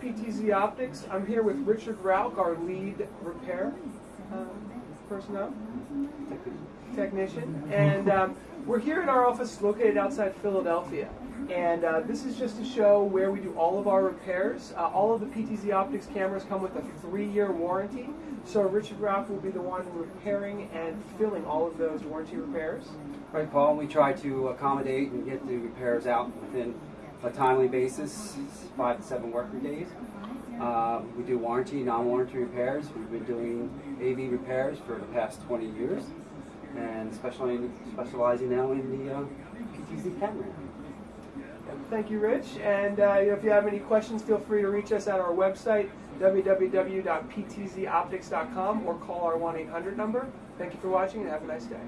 PTZ Optics. I'm here with Richard Rauch, our lead repair um, personnel, technician. And um, we're here in our office located outside Philadelphia. And uh, this is just to show where we do all of our repairs. Uh, all of the PTZ Optics cameras come with a three-year warranty. So Richard Rauch will be the one repairing and filling all of those warranty repairs. Right, Paul, we try to accommodate and get the repairs out within a timely basis, five to seven working days. Uh, we do warranty, non-warranty repairs. We've been doing AV repairs for the past 20 years and specializing, specializing now in the uh, PTZ camera. Thank you, Rich. And uh, if you have any questions, feel free to reach us at our website, www.ptzoptics.com, or call our 1 800 number. Thank you for watching and have a nice day.